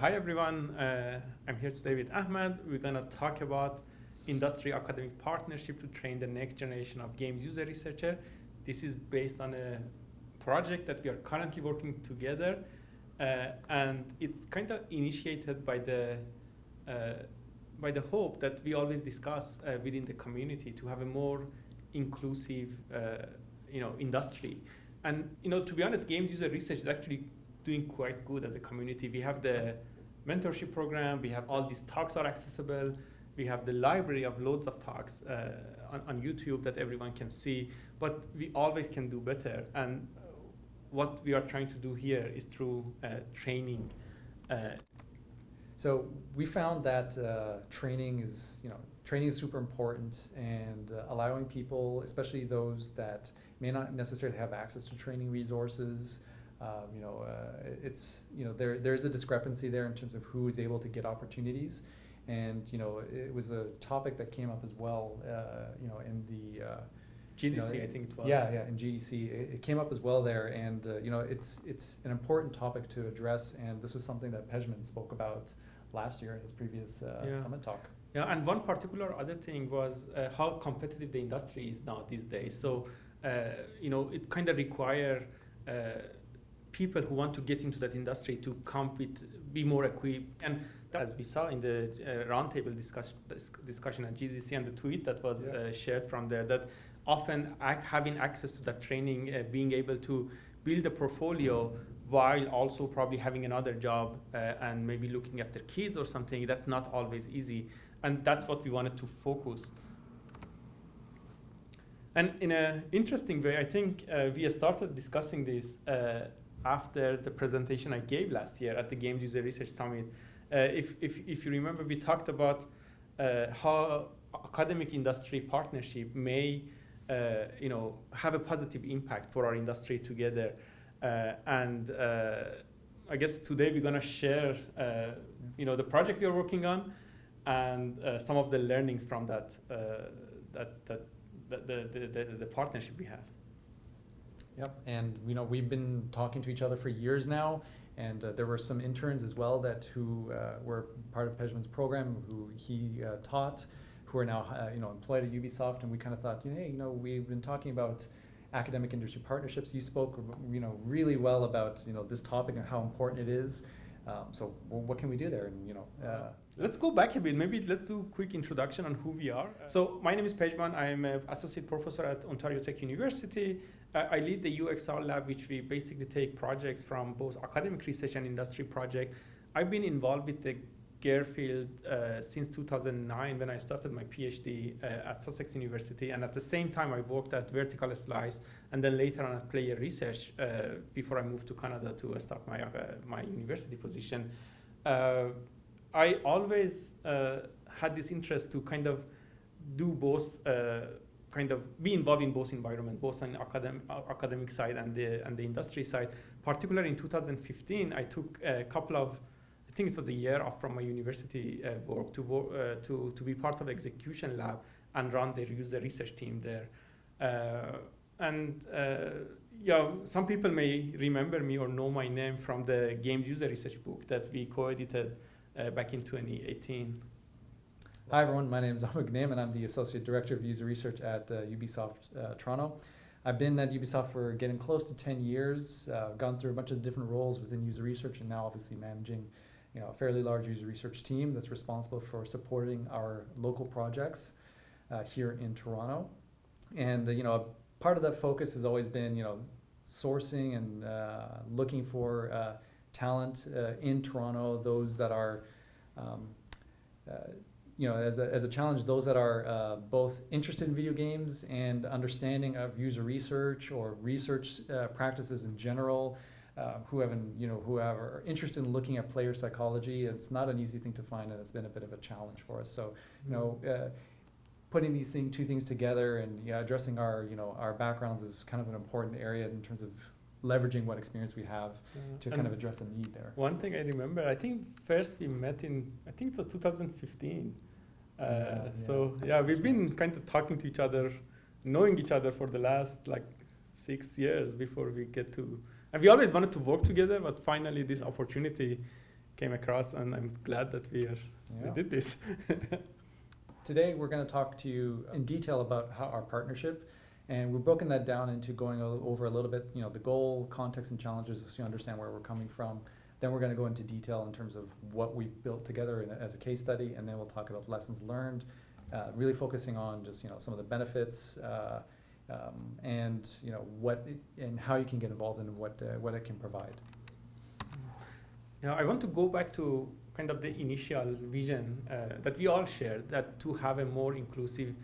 Hi everyone, uh, I'm here today with Ahmed. We're going to talk about industry academic partnership to train the next generation of games user researcher. This is based on a project that we are currently working together uh, and it's kind of initiated by the uh, by the hope that we always discuss uh, within the community to have a more inclusive uh, you know industry and you know to be honest games user research is actually doing quite good as a community. We have the mentorship program, we have all these talks are accessible, we have the library of loads of talks uh, on, on, YouTube that everyone can see, but we always can do better. And what we are trying to do here is through uh, training. Uh, so we found that uh, training is, you know, training is super important and uh, allowing people, especially those that may not necessarily have access to training resources, um, you know, uh, it's you know there there's a discrepancy there in terms of who is able to get opportunities, and you know it was a topic that came up as well. Uh, you know, in the uh, GDC, you know, I think it was. Yeah, yeah, in GDC, it, it came up as well there, and uh, you know it's it's an important topic to address, and this was something that Pejman spoke about last year in his previous uh, yeah. summit talk. Yeah, and one particular other thing was uh, how competitive the industry is now these days. So, you know, it kind of require people who want to get into that industry to come with, be more equipped. And as we saw in the uh, roundtable discuss, discussion at GDC and the tweet that was yeah. uh, shared from there, that often ac having access to that training, uh, being able to build a portfolio while also probably having another job uh, and maybe looking after kids or something, that's not always easy. And that's what we wanted to focus. And in an interesting way, I think uh, we started discussing this uh, after the presentation I gave last year at the Games User Research Summit. Uh, if, if, if you remember, we talked about uh, how academic industry partnership may uh, you know, have a positive impact for our industry together. Uh, and uh, I guess today we're going to share uh, you know, the project we are working on and some of the learnings from that, that, that, the, the, the, the partnership we have. Yep, and you know we've been talking to each other for years now, and uh, there were some interns as well that who uh, were part of Pejman's program who he uh, taught, who are now uh, you know employed at Ubisoft, and we kind of thought, hey, you know, we've been talking about academic industry partnerships. You spoke, you know, really well about you know this topic and how important it is. Um, so what can we do there? And you know, uh, let's go back a bit. Maybe let's do a quick introduction on who we are. So my name is Pejman. I'm an associate professor at Ontario Tech University. I lead the UXR lab, which we basically take projects from both academic research and industry projects. I've been involved with the GUR field uh, since 2009 when I started my PhD uh, at Sussex University. And at the same time, I worked at Vertical Slice and then later on at Player Research uh, before I moved to Canada to start my, uh, my university position. Uh, I always uh, had this interest to kind of do both kind of be involved in both environments, both on academic, academic side and the, and the industry side. Particularly in 2015, I took a couple of, think it was a year off from my university uh, work to, work, uh, to, to be part of execution lab and run the user research team there. Uh, and uh, yeah, some people may remember me or know my name from the games user research book that we co-edited back in 2018. Hi everyone, my name is Ahmed Ghanem and I'm the Associate Director of User Research at uh, Ubisoft uh, Toronto. I've been at Ubisoft for getting close to 10 years, uh, gone through a bunch of different roles within user research and now obviously managing you know, a fairly large user research team that's responsible for supporting our local projects uh, here in Toronto. And uh, you know, part of that focus has always been you know, sourcing and uh, looking for talent in Toronto, those that are um, you know, as a, as a challenge, those that are uh, both interested in video games and understanding of user research or research uh, practices in general, uh, who have, you know, who have, are interested in looking at player psychology. It's not an easy thing to find, and it's been a bit of a challenge for us. So, you know, mm-hmm. uh, putting these thing, two things together and know, addressing our, you know, our backgrounds is kind of an important area in terms of leveraging what experience we have yeah. to and kind of address a need there. One thing I remember, I think first we met in, I think it was 2015 uh, so yeah, we've been kind of talking to each other, knowing each other for the last like six years before we get to, and we always wanted to work together, but finally this opportunity came across, and I'm glad that we are Yeah. we did this. Today, we're going to talk to you in detail about how our partnership, and we've broken that down into going over a little bit, you know, the goal, context, and challenges, so you understand where we're coming from. Then we're going to go into detail in terms of what we've built together in as a case study, and then we'll talk about lessons learned, uh, really focusing on just you know some of the benefits. Uh, um, and you know what it, and how you can get involved and what uh, what it can provide. Now I want to go back to kind of the initial vision uh, that we all shared, that to have a more inclusive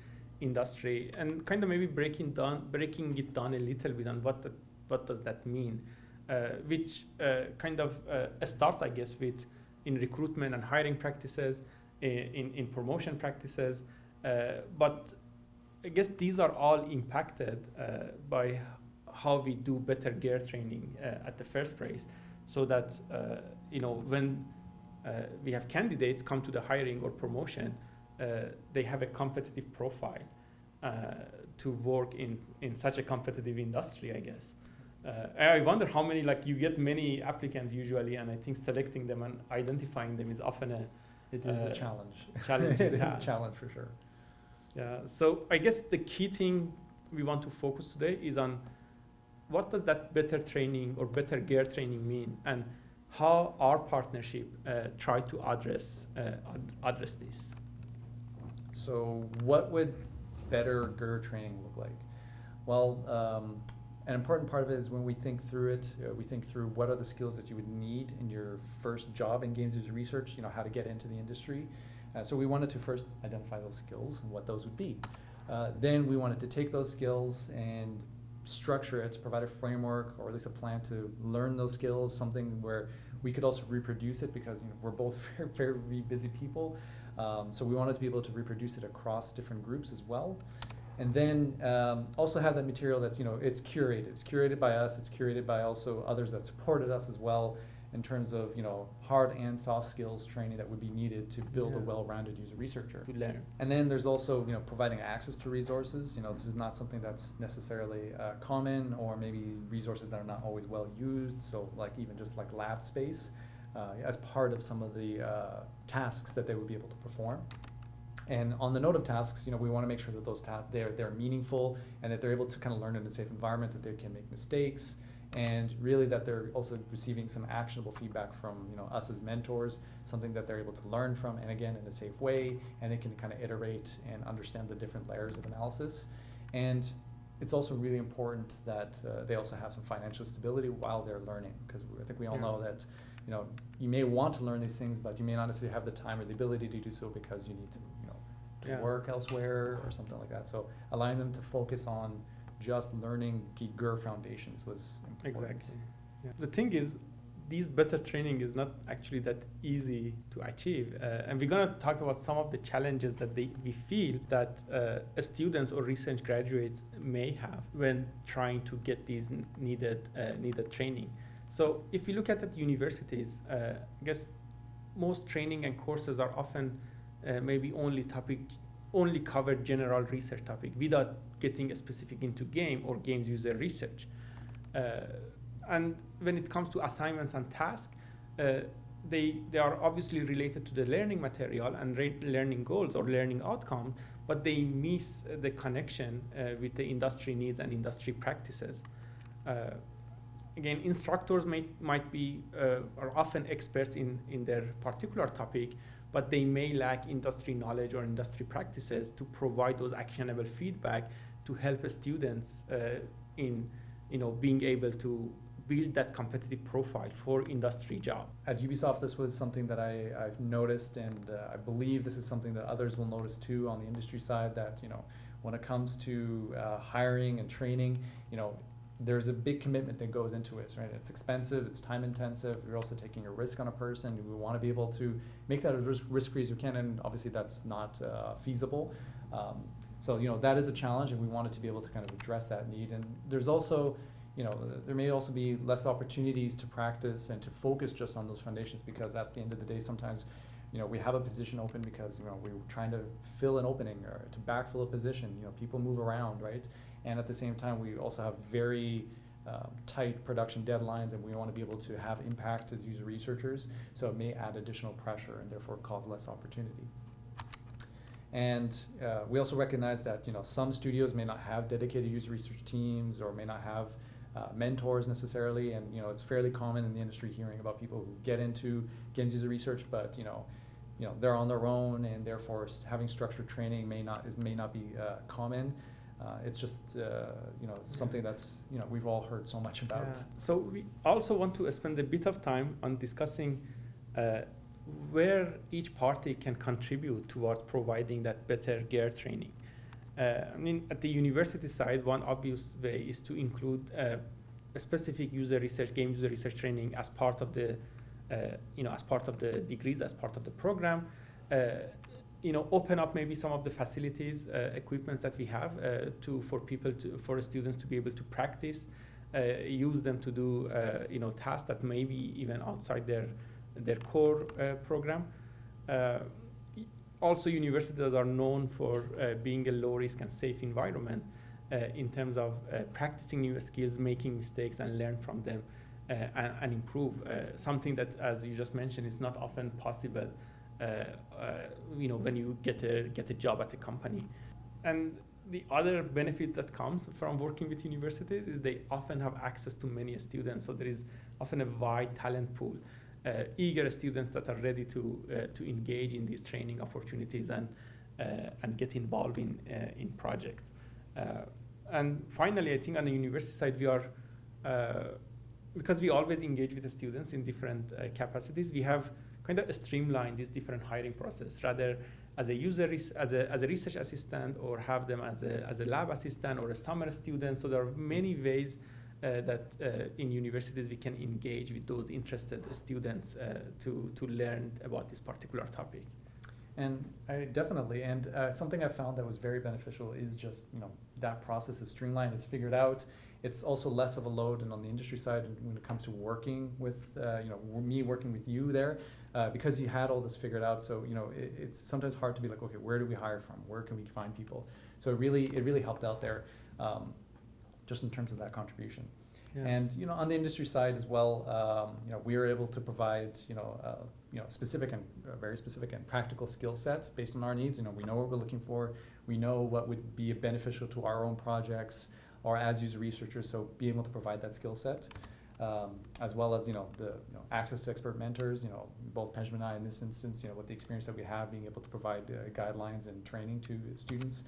industry, and kind of maybe breaking down, breaking it down a little bit on what the, what does that mean, uh, which uh, kind of uh, starts, I guess, with in recruitment and hiring practices, in in promotion practices, uh, but I guess these are all impacted uh, by how we do better GUR training uh, at the first place so that uh, you know when uh, we have candidates come to the hiring or promotion, uh, they have a competitive profile uh, to work in in such a competitive industry. I guess. Uh, I wonder how many like you get many applicants usually, and I think selecting them and identifying them is often a It is Uh, a challenge. challenging it is a challenge for sure. Yeah. So I guess the key thing we want to focus today is on what does that better training or better GUR training mean, and how our partnership uh, try to address uh, ad- address this. So, what would better GUR training look like? Well, um, an important part of it is when we think through it, uh, we think through what are the skills that you would need in your first job in games research, you know, how to get into the industry. Uh, so, we wanted to first identify those skills and what those would be. Uh, then, we wanted to take those skills and structure it, provide a framework or at least a plan to learn those skills, something where we could also reproduce it because you know, we're both very, very busy people. Um, so we wanted to be able to reproduce it across different groups as well. And then um, also have that material that's, you know, it's curated. It's curated by us, it's curated by also others that supported us as well in terms of, you know, hard and soft skills training that would be needed to build a well-rounded user researcher. To learn. And then there's also, you know, providing access to resources. You know, this is not something that's necessarily uh, common, or maybe resources that are not always well used. So, like even just like lab space, uh, as part of some of the uh, tasks that they would be able to perform. And on the note of tasks, you know, we want to make sure that those tasks they're they're meaningful and that they're able to kind of learn in a safe environment, that they can make mistakes, and really that they're also receiving some actionable feedback from you know us as mentors, something that they're able to learn from, and again in a safe way, and they can kind of iterate and understand the different layers of analysis, and it's also really important that uh, they also have some financial stability while they're learning, because I think we all Yeah. know that you know you may want to learn these things, but you may not necessarily have the time or the ability to do so because you need to you know to Yeah. work elsewhere or something like that. So allowing them to focus on just learning key GUR foundations was important. Exactly. Yeah. The thing is, these better training is not actually that easy to achieve, uh, and we're gonna talk about some of the challenges that they, we feel that uh, students or recent graduates may have when trying to get these needed uh, needed training. So if you look at at universities, uh, I guess most training and courses are often uh, maybe only topic only cover general research topic without getting specific into game or games user research. Uh, and when it comes to assignments and tasks, uh, they, they are obviously related to the learning material and learning goals or learning outcomes, but they miss uh, the connection uh, with the industry needs and industry practices. Uh, again, instructors may, might be uh, are often experts in, in their particular topic, but they may lack industry knowledge or industry practices to provide those actionable feedback to help students uh, in you know being able to build that competitive profile for industry job. At Ubisoft, this was something that I, I've noticed, and uh, I believe this is something that others will notice too on the industry side. That you know, when it comes to uh, hiring and training, you know, there's a big commitment that goes into it, right? It's expensive, it's time intensive. You're also taking a risk on a person. We want to be able to make that as risk free as we can, and obviously that's not uh, feasible. Um, so you know that is a challenge, and we wanted to be able to kind of address that need. And there's also you know, there may also be less opportunities to practice and to focus just on those foundations because at the end of the day, sometimes, you know, we have a position open because, you know, we're trying to fill an opening or to backfill a position. You know, people move around, right? And at the same time, we also have very um, tight production deadlines and we want to be able to have impact as user researchers. So it may add additional pressure and therefore cause less opportunity. And uh, we also recognize that you know some studios may not have dedicated user research teams or may not have uh, mentors necessarily, and you know it's fairly common in the industry hearing about people who get into games user research, but you know, you know they're on their own, and therefore having structured training may not is may not be uh, common. Uh, it's just uh, you know something that's you know we've all heard so much about. Yeah. So we also want to spend a bit of time on discussing uh, where each party can contribute towards providing that better GUR training. Uh, I mean, at the university side, one obvious way is to include uh, a specific user research, game user research training as part of the, uh, you know, as part of the degrees, as part of the program. Uh, you know, open up maybe some of the facilities, uh, equipments that we have uh, to for people to for students to be able to practice, use them to do you know tasks that maybe even outside their their core uh, program. Uh, also, universities are known for uh, being a low risk and safe environment in terms of practicing new skills, making mistakes, and learn from them. Uh, and, and, improve. Uh, something that, as you just mentioned, is not often possible. Uh, you know, when you get a get a job at a company, and the other benefit that comes from working with universities is they often have access to many students. So there is often a wide talent pool eager students that are ready to uh, to engage in these training opportunities and uh, and get involved in in projects. and finally, I think on the university side, we are because we always engage with the students in different capacities. We have kind of streamlined this different hiring process rather as a user as a, as a research assistant or have them as a, as a lab assistant or a summer student so there are many ways uh, that uh, in universities we can engage with those interested students uh, to, to learn about this particular topic. And I definitely, and uh, something I found that was very beneficial is just you know that process is streamlined, it's figured out. It's also less of a load, and on the industry side, when it comes to working with uh, you know me working with you there, uh, because you had all this figured out. So you know it, it's sometimes hard to be like, okay, where do we hire from? Where can we find people? So it really it really helped out there. Um, just in terms of that contribution. Yeah. And you know, on the industry side as well, um, you know, we are able to provide you know, uh, you know, specific and uh, very specific and practical skill sets based on our needs. You know, we know what we're looking for. We know what would be beneficial to our own projects or as user researchers. So being able to provide that skill set. Um, as well as you know the you know, access to expert mentors. You know, both Pejman and I in this instance, you know, with the experience that we have, being able to provide uh, guidelines and training to students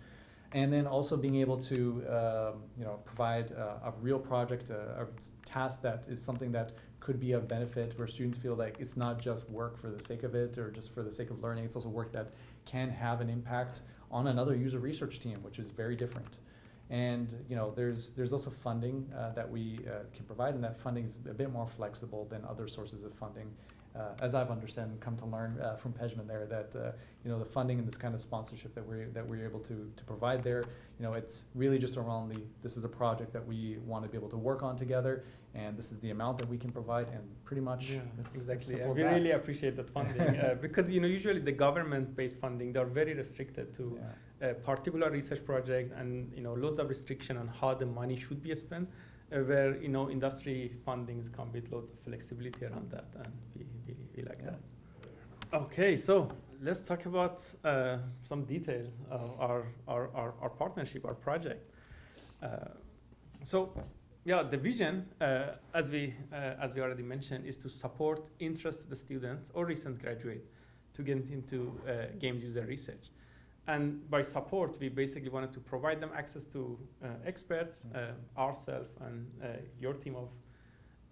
and then also being able to um, you know provide a, a real project, a, a, task that is something that could be of benefit, where students feel like it's not just work for the sake of it or just for the sake of learning. It's also work that can have an impact on another user research team, which is very different. And you know, there's there's also funding uh, that we uh, can provide, and that funding is a bit more flexible than other sources of funding uh, as I've understood and come to learn uh, from Pejman there, that uh, you know the funding and this kind of sponsorship that we're that we're able to to provide there, you know, it's really just around the this is a project that we want to be able to work on together, and this is the amount that we can provide, and pretty much yeah, exactly. We that. really appreciate that funding uh, because you know usually the government-based funding they're very restricted to yeah. a particular research project, and you know loads of restriction on how the money should be spent uh, where you know industry fundings come with lots of flexibility around that, and we, we, we like yeah. that. Okay, so let's talk about uh, some details of our, our, our, our, partnership, our project. Uh, so, yeah, the vision, uh, as we uh, as we already mentioned, is to support interested students or recent graduate to get into uh, games user research. And by support, we basically wanted to provide them access to uh, experts, mm. uh, ourselves and uh, your team of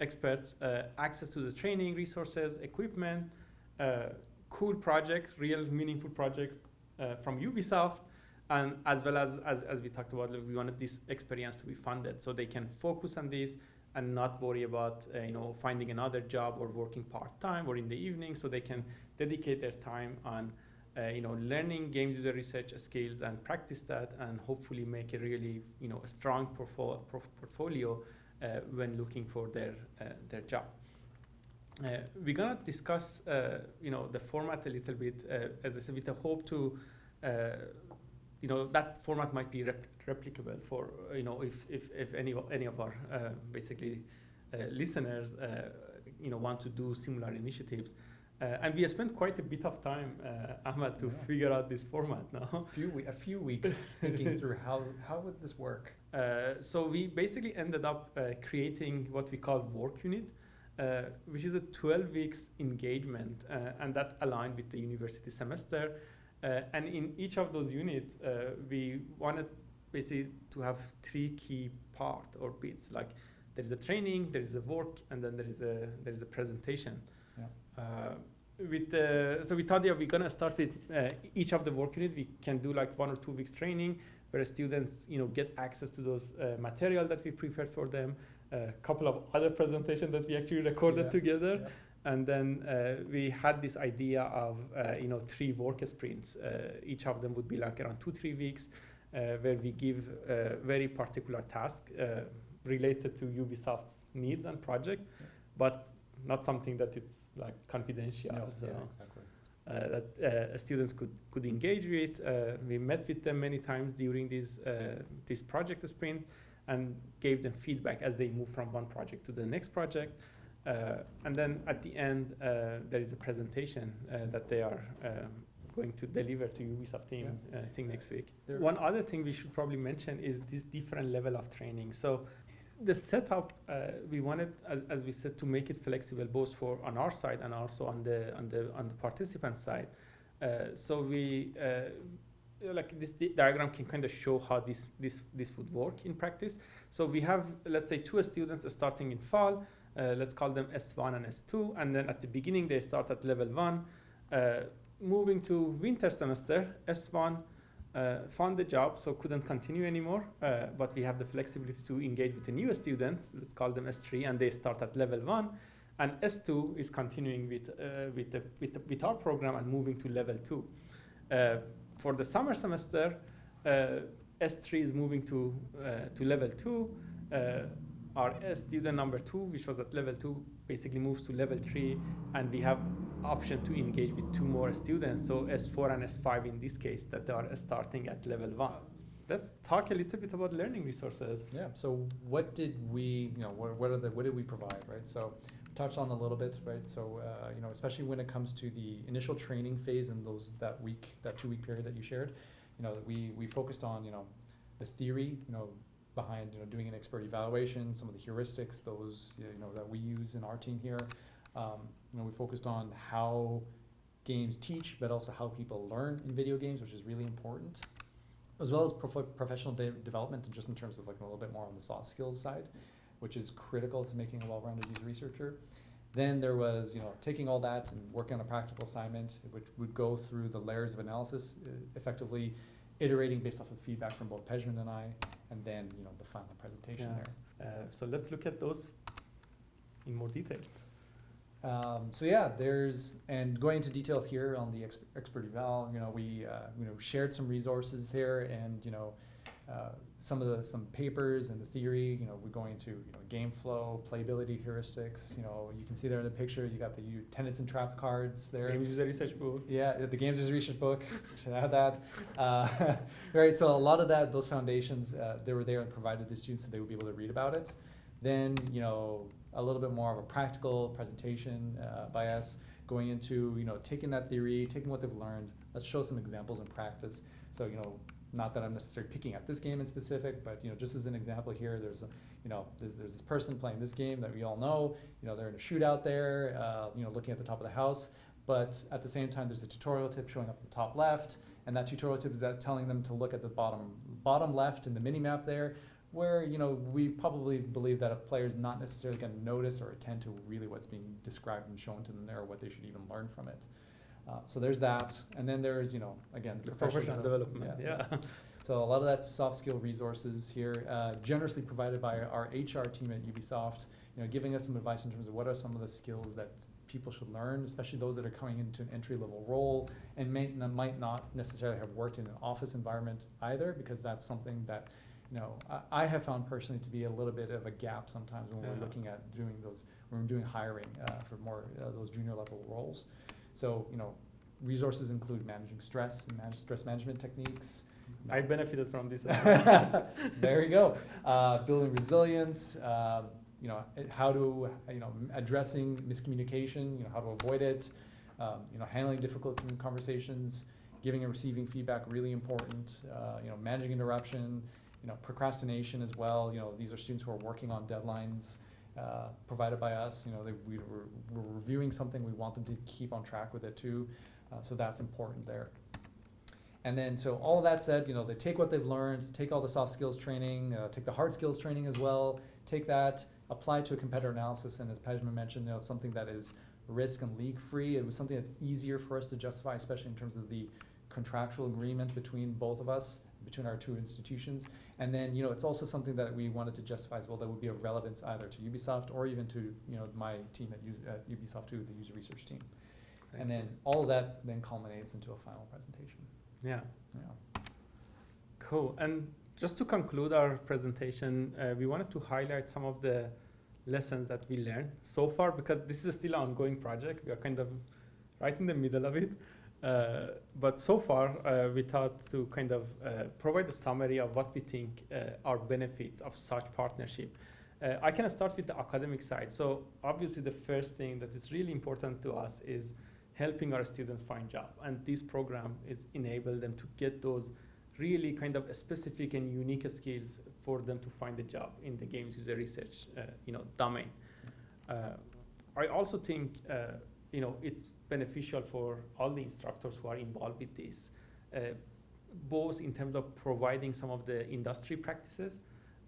experts, uh, access to the training, resources, equipment, uh, cool projects, real meaningful projects uh, from Ubisoft, and as well as, as, as we talked about, we wanted this experience to be funded so they can focus on this and not worry about you know finding another job or working part-time or in the evening so they can dedicate their time on uh, you know, learning game user research skills and practice that and hopefully make a really, you know, a strong portfolio, uh, when looking for their, uh, their job. Uh, we're gonna discuss, uh, you know, the format a little bit, uh, as I said, with the hope to, you know that format might be rep- replicable for you know if if, if any any of our basically listeners you know want to do similar initiatives. Uh, and we have spent quite a bit of time, uh, Ahmed, to Yeah. figure out this format now. A few, we- a few weeks thinking through how, how would this work? Uh, so we basically ended up uh, creating what we call work unit, uh, which is a 12 weeks engagement, uh, and that aligned with the university semester. Uh, and in each of those units, uh, we wanted basically to have three key part or bits. Like there is a training, there is a work, and then there is a there is a presentation. Yeah. With uh, so we thought yeah we're gonna start with uh, each of the work unit. We can do like one or two weeks training where students you know get access to those uh, material that we prepared for them. A couple of other presentations that we actually recorded Yeah. together Yeah. and then uh, we had this idea of uh, you know three work sprints uh, each of them would be like around two three weeks uh, where we give a very particular task uh, related to ubisoft's needs and project Yeah. but not something that it's like confidential No, so, yeah, exactly. uh, that uh, students could, could engage with. Uh, we met with them many times during this, uh, this project sprint and gave them feedback as they move from one project to the next project. Uh, and then at the end, uh, there is a presentation uh, that they are uh, going to deliver to Ubisoft team, uh, I think next week. There- One other thing we should probably mention is this different level of training. So the setup uh, we wanted, as, as we said, to make it flexible both for on our side and also on the on the on the participant side. Uh, so we uh, like this di- diagram can kind of show how this this this would work in practice. So we have let's say two students starting in fall. Uh, let's call them S1 and S2, and then at the beginning they start at level one. Uh, moving to winter semester, S1 uh, found the job, so couldn't continue anymore. Uh, but we have the flexibility to engage with a new student. Let's call them S3, and they start at level one. And S2 is continuing with uh, with, the, with the, with our program and moving to level two. Uh, for the summer semester, uh, S3 is moving to uh, to level two. Uh, our student number two, which was at level two, basically moves to level three, and we have option to engage with two more students. So S4 and S5 in this case that are starting at level one. Let's talk a little bit about learning resources. Yeah. So what did we, you know, what, what are the, what did we provide, right? So touched on a little bit, right? So uh, you know, especially when it comes to the initial training phase and those that week, that two week period that you shared, you know, we we focused on you know the theory, you know, behind you know doing an expert evaluation, some of the heuristics, those you know that we use in our team here. Um, you know, we focused on how games teach, but also how people learn in video games, which is really important as well as prof- professional de- development and just in terms of like a little bit more on the soft skills side which is critical to making a well-rounded user researcher then there was you know taking all that and working on a practical assignment which would go through the layers of analysis uh, effectively iterating based off of feedback from both Pejman and I and then you know the final presentation Yeah. there Uh, so let's look at those in more details. Um, so yeah, there's and going into detail here on the ex- expert eval. You know, we uh, you know shared some resources there, and you know uh, some of the some papers and the theory. You know, we're going to you know game flow, playability heuristics. You know, you can see there in the picture. You got the u- tenets and trap cards there. Game user research book. Yeah, the games research book. Should add that. Uh, right. So a lot of that, those foundations, uh, they were there and provided to students so they would be able to read about it. Then you know a little bit more of a practical presentation uh, by us, going into you know taking that theory, taking what they've learned. Let's show some examples in practice. So you know, not that I'm necessarily picking at this game in specific, but you know, just as an example here, there's a you know, there's, there's this person playing this game that we all know. You know, they're in a shootout there. Uh, you know, looking at the top of the house. But at the same time, there's a tutorial tip showing up at the top left, and that tutorial tip is that telling them to look at the bottom bottom left in the mini map there, where you know we probably believe that a player is not necessarily going to notice or attend to really what's being described and shown to them there, or what they should even learn from it. Uh, so there's that, and then there's you know again The professional development. Yeah. yeah. so a lot of that soft skill resources here, uh, generously provided by our HR team at Ubisoft, you know, giving us some advice in terms of what are some of the skills that people should learn, especially those that are coming into an entry level role and may, might not necessarily have worked in an office environment either, because that's something that, know, I, I have found personally to be a little bit of a gap sometimes when Yeah. we're looking at doing those, when we're doing hiring uh, for more uh, those junior level roles. So, you know, resources include managing stress and manage stress management techniques, I benefited from this. as well. there you go. Uh, building resilience, um, you know, it- how to, you know, m- addressing miscommunication, you know, how to avoid it, um, you know, handling difficult con- conversations, giving and receiving feedback, really important, uh, you know, managing interruption, you know, procrastination as well, you know, these are students who are working on deadlines, uh, provided by us, you know, they, we, we're, we're reviewing something, we want them to keep on track with it too, uh, so that's important there. And then, so all of that said, you know, they take what they've learned, take all the soft skills training, uh, take the hard skills training as well, take that, apply to a competitor analysis, and as Pejman mentioned, you know, something that is risk and leak free. It was something that's easier for us to justify, especially in terms of the contractual agreement between both of us, between our two institutions. And then, you know, it's also something that we wanted to justify as well that would be of relevance either to Ubisoft or even to, you know, my team at, U- at Ubisoft too, the user research team. And then all of that then culminates into a final presentation. yeah. Yeah. Cool. And just to conclude our presentation, uh, we wanted to highlight some of the lessons that we learned so far because this is still an ongoing project. We are kind of right in the middle of it. Uh, but so far, uh, we thought to kind of uh, provide a summary of what we think are benefits of such partnership. I can start with the academic side. So obviously, the first thing that is really important to us is helping our students find job, and this program is enable them to get those really kind of specific and unique skills for them to find a job in the games user research, uh, you know, domain. Uh, I also think, uh, you know, it's beneficial for all the instructors who are involved with this, uh, both in terms of providing some of the industry practices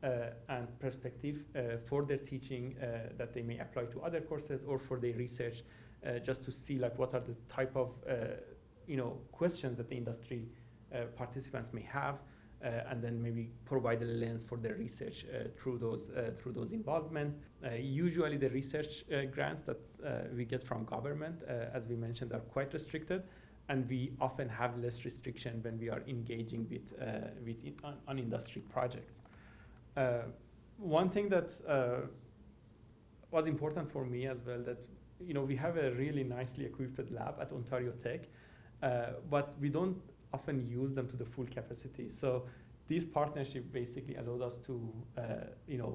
uh, and perspective uh, for their teaching uh, that they may apply to other courses or for their research, uh, just to see like what are the type of, you know, questions that the industry participants may have, and then maybe provide a lens for their research uh, through those uh, through those involvement. Uh, usually, the research uh, grants that uh, we get from government, uh, as we mentioned, are quite restricted, and we often have less restriction when we are engaging with uh, with in, on, on industry projects. Uh, one thing that uh, was important for me as well that you know we have a really nicely equipped lab at Ontario Tech, uh, but we don't often use them to the full capacity. So this partnership basically allowed us to, uh, you know,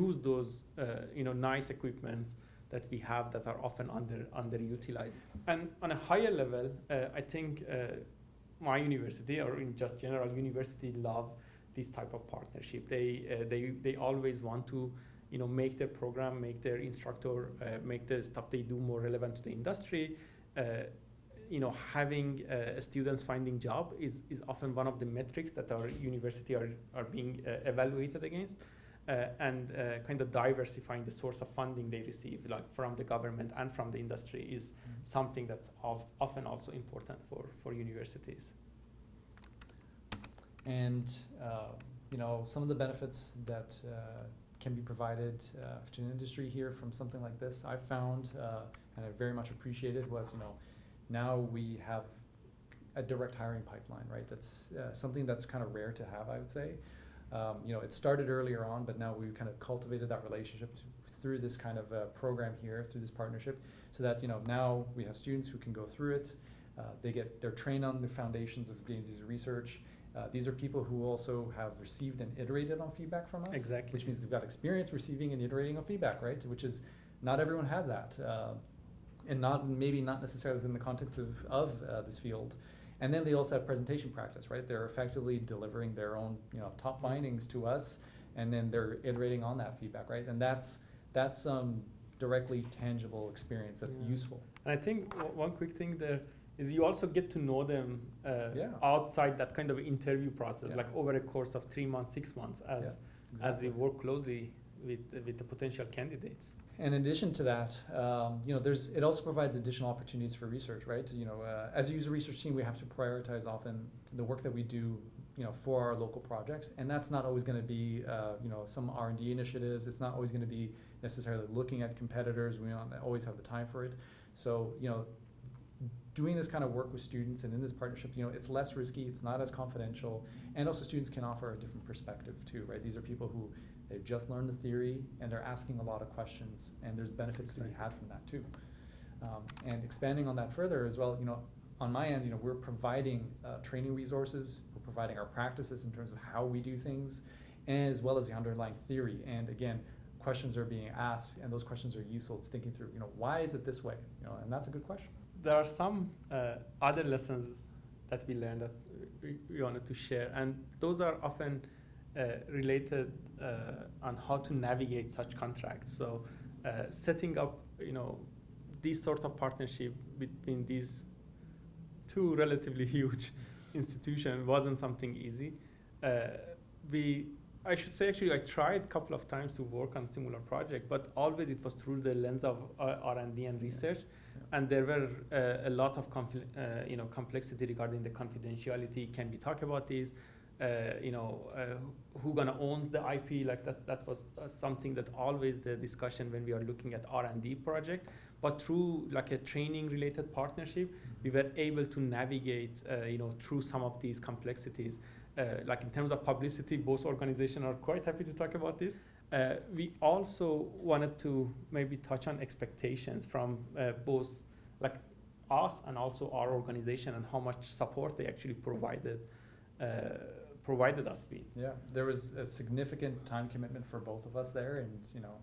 use those, uh, you know, nice equipments that we have that are often under underutilized. And on a higher level, uh, I think uh, my university or in just general university love this type of partnership. They uh, they they always want to, you know, make their program, make their instructor, uh, make the stuff they do more relevant to the industry. Uh, you know, having uh, students finding job is, is often one of the metrics that our university are, are being uh, evaluated against. Uh, and uh, kind of diversifying the source of funding they receive, like from the government and from the industry, is something that's of, often also important for, for universities. And, uh, you know, some of the benefits that uh, can be provided uh, to an industry here from something like this, I found, uh, and I very much appreciated, was, you know, now we have a direct hiring pipeline, right? That's uh, something that's kind of rare to have, I would say. Um, you know, it started earlier on, but now we've kind of cultivated that relationship th- through this kind of uh, program here, through this partnership, so that you know now we have students who can go through it. Uh, they get they're trained on the foundations of games user research. Uh, these are people who also have received and iterated on feedback from us. Exactly. Which means they've got experience receiving and iterating on feedback, right? Which is not everyone has that, uh, and not maybe not necessarily within the context of of uh, this field. And then they also have presentation practice, right? They're effectively delivering their own, you know, top findings to us, and then they're iterating on that feedback, right? And that's that's um, directly tangible experience that's Yeah. useful. And I think one quick thing there is you also get to know them uh, Yeah. outside that kind of interview process, Yeah. like over a course of three months, six months, as Yeah, as you work closely with with the potential candidates. In addition to that, um, you know, there's it also provides additional opportunities for research, right? You know, uh, as a user research team, we have to prioritize often the work that we do, you know, for our local projects, and that's not always going to be, uh, you know, some R and D initiatives. It's not always going to be necessarily looking at competitors. We don't always have the time for it. So, you know, doing this kind of work with students and in this partnership, you know, it's less risky. It's not as confidential, and also students can offer a different perspective too, right? These are people who They've just learned the theory and they're asking a lot of questions, and there's benefits to be had from that too. Um, and expanding on that further as well, you know, on my end, you know, we're providing uh, training resources, we're providing our practices in terms of how we do things, as well as the underlying theory. And again, questions are being asked, and those questions are useful. It's thinking through, you know, why is it this way? You know, and that's a good question. There are some uh, other lessons that we learned that we, we wanted to share, and those are often related uh, on how to navigate such contracts. So, uh, setting up, you know, these sort of partnership between these two relatively huge institutions wasn't something easy. Uh, we, I should say, actually, I tried a couple of times to work on similar project, but always it was through the lens of uh, R&D and research, Yeah. and there were uh, a lot of uh, you know complexity regarding the confidentiality. Can we talk about this? Uh, you know, uh, who gonna owns the IP? Like that, that was uh, something that always the discussion when we are looking at R&D project. But through like a training related partnership, we were able to navigate, uh, you know, through some of these complexities. Uh, like in terms of publicity, both organizations are quite happy to talk about this. Uh, we also wanted to maybe touch on expectations from uh, both like us and also our organization and how much support they actually provided uh, provided us with. Yeah, there was a significant time commitment for both of us there, and you know,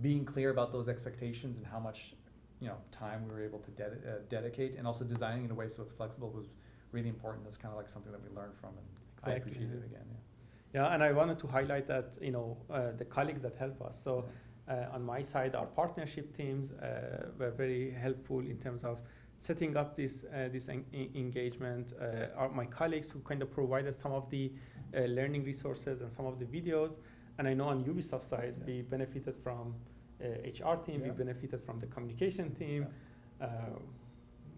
being clear about those expectations and how much you know time we were able to ded- uh, dedicate, and also designing in a way so it's flexible was really important. That's kind of like something that we learned from, and I appreciate it yeah. again. Yeah, and I wanted to highlight that you know uh, the colleagues that help us. So uh, on my side, our partnership teams uh, were very helpful in terms of setting up this uh, this en- en- engagement. Uh, our, my colleagues who kind of provided some of the uh, learning resources and some of the videos. And I know on Ubisoft side, Yeah. we benefited from uh, HR team, we benefited from the communication team. Uh,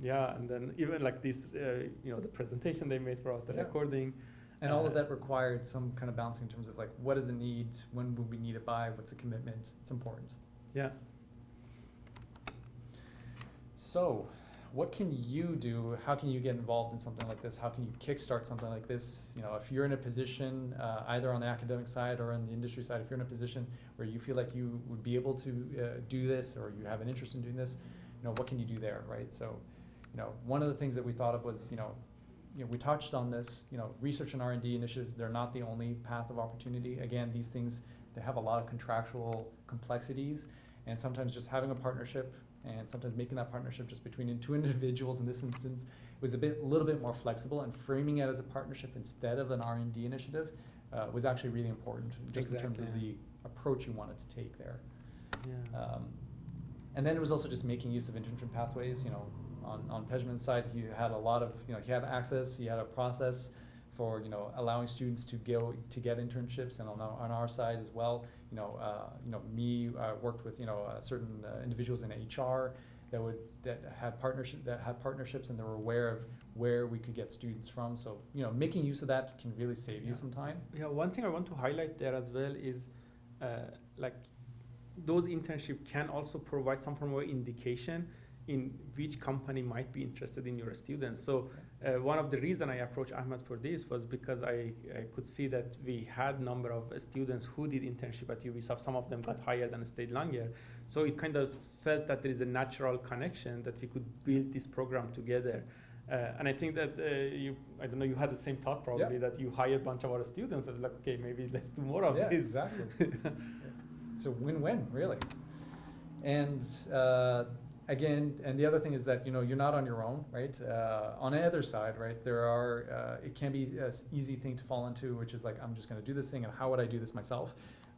yeah, and then even like this, uh, you know, the presentation they made for us, the Yeah. recording. And all of Uh, that required some kind of balancing in terms of like what is the need, when will we need it by, what's the commitment? It's important. Yeah. So, what can you do? How can you get involved in something like this? How can you kickstart something like this? You know, if you're in a position, uh, either on the academic side or on the industry side, if you're in a position where you feel like you would be able to uh, do this or you have an interest in doing this, you know, what can you do there, right? So, you know, one of the things that we thought of was, you know, you know, we touched on this, you know, research and R&D initiatives, they're not the only path of opportunity. Again, these things, they have a lot of contractual complexities and sometimes just having a partnership and sometimes making that partnership just between two individuals in this instance was a bit, a little bit more flexible and framing it as a partnership instead of an R&D initiative uh, was actually really important, just in terms of the approach you wanted to take there. Yeah. Um, and then it was also just making use of internship pathways. You know, on on Pejman's side, he had a lot of you know he had access, he had a process for you know allowing students to go to get internships, and on our, on our side as well. You know, uh, you know me uh, worked with you know uh, certain uh, individuals in HR that would that had partnership that had partnerships and they were aware of where we could get students from. So you know, making use of that can really save you some time. Yeah, one thing I want to highlight there as well is uh, like those internship can also provide some form of indication in which company might be interested in your students. So uh, one of the reason I approached Ahmed for this was because I, I could see that we had number of students who did internship at Ubisoft. Some of them got hired and stayed longer. So it kind of felt that there is a natural connection that we could build this program together. Uh, and I think that uh, you, I don't know, you had the same thought probably that you hire a bunch of our students and like, okay, maybe let's do more of yeah, this. exactly. It's a win-win, really. And uh, again, and the other thing is that you know you're not on your own, right? Uh, on either side, right? There are uh, it can be an easy thing to fall into, which is like I'm just going to do this thing, and how would I do this myself?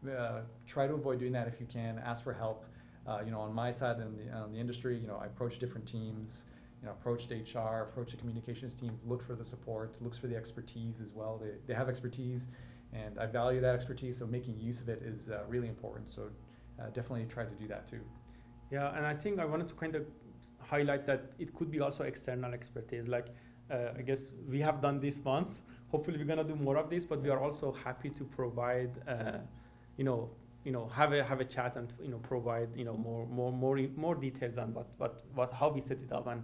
Uh, try to avoid doing that if you can. Ask for help. Uh, you know, on my side in the on the industry, you know, I approach different teams. You know, approached HR, approached the communications teams, look for the support, looks for the expertise as well. They, they have expertise, and I value that expertise. So making use of it is uh, really important. So uh, definitely try to do that too. Yeah, and I think I wanted to kind of highlight that it could be also external expertise. Like, uh, I guess we have done this once. Hopefully, we're gonna do more of this. But we are also happy to provide, uh, you know, you know, have a have a chat and you know provide you know more more more more details on what what what how we set it up and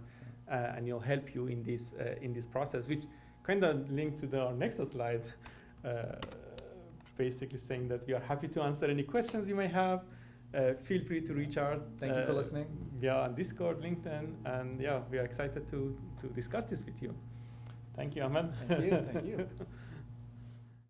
uh, and you know help you in this uh, in this process, which kind of linked to the our next slide. Uh, basically saying that we are happy to answer any questions you may have. Uh, feel free to reach out. Thank you for uh, listening. Yeah, on Discord, LinkedIn, and yeah, we are excited to to discuss this with you. Thank you, Ahmed. Thank you, thank you.